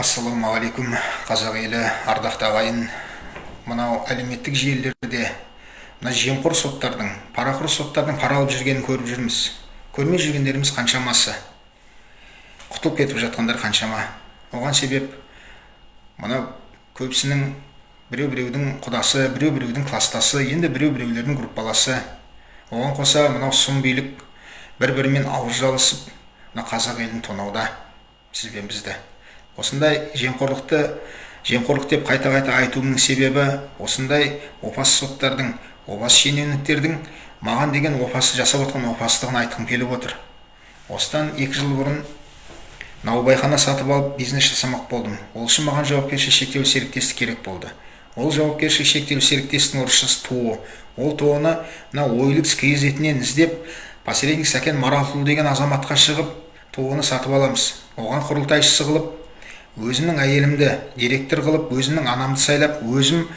ассалаумағалейкум қазақ елі ардақты ағайын. Мынау әлеуметтік желілерде мына жемқор соттардың парақор соттардың пара алып жүргенін көріп жүрміз. Көрмей жүргендеріміз қаншамасы? Құтылып кетіп жатқандар қаншама? Оған себеп мынау көбісінің біреу біреудің құдасы біреу біреудің кластасы енді біреу біреулердің группаласы. Оған қоса мынау сұм билік бір бірімен ауыз жалысып мына қазақ елін тонауда. Сіз бізді. Осындай жемқорлықты жемқорлық деп қайта қайта айтуымның себебі осындай опасыз соттардың опасыз шенеуніктердің маған деген опасы жасап отқан опасыздығын айтқым келіп отыр. Осыдан екі жыл бұрын наубайхана сатып алып бизнес жасамақ болдым. Ол үшін маған жауапкершілігі шектеулі серіктестік керек болды. Ол жауапкершілігі шектеулі серіктестіктің орысшасы туо. Ол туоны мына ойликс кизетінен іздеп посредник сәкен маратұлы деген азаматқа шығып туоны сатып аламыз. Оған құрылтайшысы қылып өзімнің әйелімді директор қылып өзімнің анамды сайлап өзім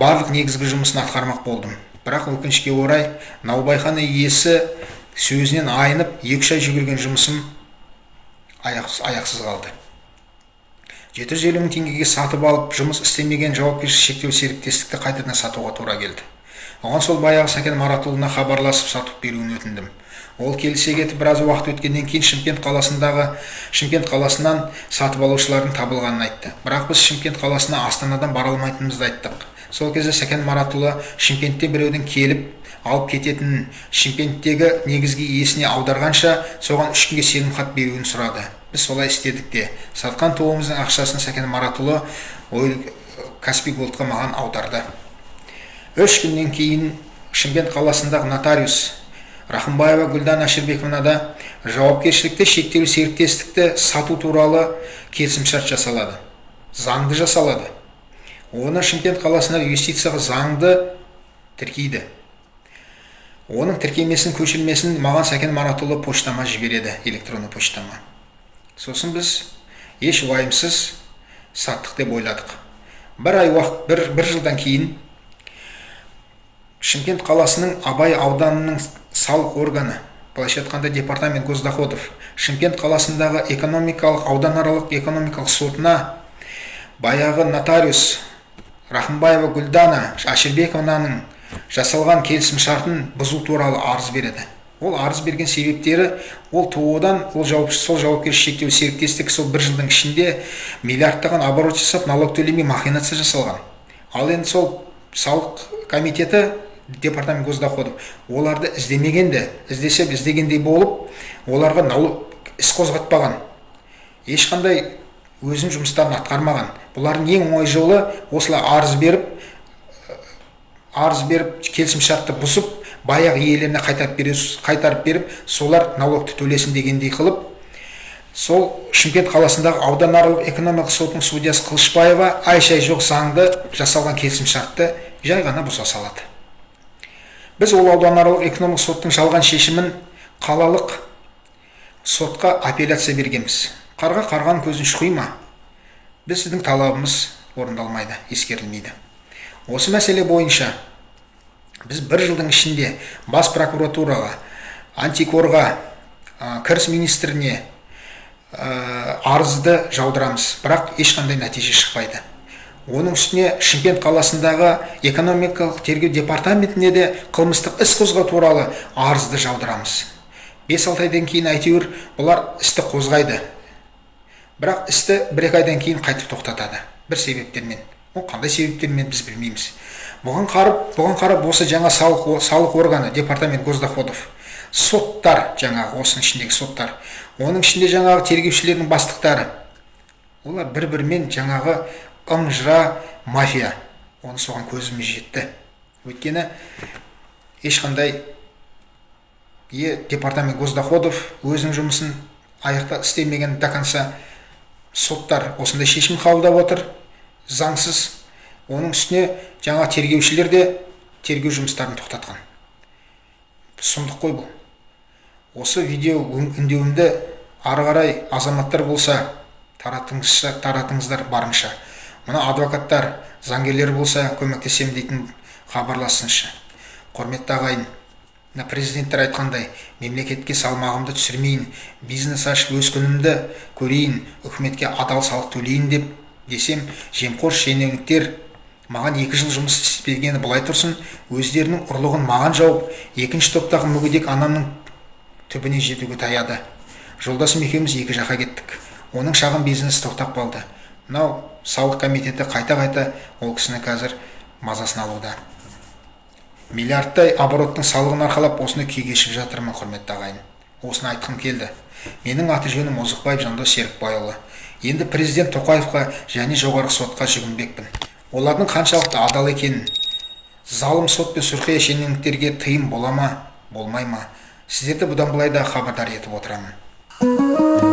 барлық негізгі жұмысын атқармақ болдым. Бірақ өкінішке орай наубайхана иесі сөзінен айнып екі ай жүгірген жұмысым аяқсыз, аяқсыз қалды. жеті жүз елу мың теңгеге сатып алып жұмыс істемеген жауапкершілігі шектеулі серіктестікті қайтадан сатуға тура келді. Оған сол баяғы сәкен маратұлына хабарласып сатып беруін өтіндім. Ол келісе кетіп біраз уақыт өткеннен кейін шымкент қаласындағы шымкент қаласынан сатып алушылардың табылғанын айтты. Бірақ біз шымкент қаласына астанадан бара алмайтынымызды айттық. Сол кезде сәкен маратұлы шымкентте біреудің келіп алып кететінін шымкенттегі негізгі иесіне аударғанша соған үш күнге сенімхат беруін сұрады. Біз солай істедік те. Сатқан туымыздың ақшасын сәкен маратұлы ой каспий голдқа маған аударды. Үш күннен кейін шымкент қаласындағы нотариус рахымбаева гүлдана әшірбековнада жауапкершілікті шектеулі серіктестікті сату туралы келісімшарт жасалады заңды жасалады. Оны шымкент қаласындағы юстицияға заңды тіркейді. Оның тіркемесін көшірмесін маған сәкен маратұлы поштама жібереді электронды поштама. Сосын біз еш уайымсыз саттық деп ойладық. Бір ай уақыт бір, бір жылдан кейін шымкент қаласының абай ауданының салық органы. Былайша айтқанда департамент госдоходов. Шымкент қаласындағы экономикалық ауданаралық экономикалық сотына баяғы нотариус рахымбаева гүлдана әшірбековнаның жасалған келісім шартын бұзу туралы арыз береді. Ол арыз берген себептері ол тоо ол жауап, сол жауапкершілігі шектеулі серіктестік сол бір жылдың ішінде миллиардтаған оборот жасап налог төлемей махинация жасалған. Ал енді сол салық комитеті департамент госдоходов. Оларды іздемегенде іздесе іздегендей болып оларға налог іс қозғатпаған. Ешқандай өзінің жұмыстарын атқармаған. Бұлардың ең оңай жолы осылай арыз беріп арыз беріп келісімшартты бұзып баяғы иелеріне қайтарып беру қайтарып беріп солар налогты төлесін дегендей қылып сол шымкент қаласындағы ауданаралық экономикалық сотының судьясы қылышбаева ай шай жоқ заңды жасалған келісімшартты жай ғана бұза салады. Біз ол ауданаралық экономикалық соттың жалған шешімін қалалық сотқа апелляция бергенбіз. Қарға қарған көзін шұқи ма біз сіздің талабымыз орындалмайды ескерілмейді. Осы мәселе бойынша біз бір жылдың ішінде бас прокуратураға антикорға кіріс министріне арызды жаудырамыз. Бірақ ешқандай нәтиже шықпайды. Оның үстіне шымкент қаласындағы экономикалық тергеу департаментіне де қылмыстық іс қозғау туралы арызды жаудырамыз бес алты айдан кейін әйтеуір бұлар істі қозғайды. Бірақ істі бір екі айдан кейін қайтып тоқтатады. Бір себептермен. Ол қандай себептермен біз білмейміз. Бұған қарап бұған қарап осы жаңа салық, салық органы департамент госдоходов соттар жаңағы осының ішіндегі соттар оның ішінде жаңағы тергеушілердің бастықтары олар бір бірімен жаңағы ым мафия. Оны соған көзіміз жетті. Өйткені ешқандай е департамент госдоходов өзінің жұмысын аяқта істемеген до конца соттар осындай шешім қабылдап отыр. Заңсыз. Оның үстіне жаңа тергеушілер де тергеу жұмыстарын тоқтатқан. Сұмдық қой бұл. Осы видео үндеуімді ары қарай азаматтар болса таратыңыздар барынша. Мына адвокаттар заңгерлер болса көмектесемін дейтін хабарлассыншы құрметті ағайын мына президенттер айтқандай мемлекетке салмағымды түсірмейін бизнес ашып өз күнімді көрейін үкіметке адал салық төлейін деп десем жемқор шенеуніктер маған екі жыл жұмыс істегені былай тұрсын өздерінің ұрлығын маған жауып екінші топтағы мүгедек анамның түбіне жетуге таяды. Жолдасым екеуміз екі жаққа кеттік. Оның шағын бизнесі тоқтап қалды. Мынау салық комитеті қайта қайта ол кісіні қазір мазасын алуда. Миллиардтай обороттың салығын арқалап осыны күй кешіп жатырмын құрметті ағайын? Осыны айтқым келді. Менің аты жөнім озықбаев жандос серікбайұлы. Енді президент тоқаевқа және жоғарғы сотқа жүгінбекпін. Олардың қаншалықты адал екенін залым сот пен сұрқия шенеуніктерге тыйым бола ма болмай ма? Сіздерді бұдан былай да хабардар етіп отырамын.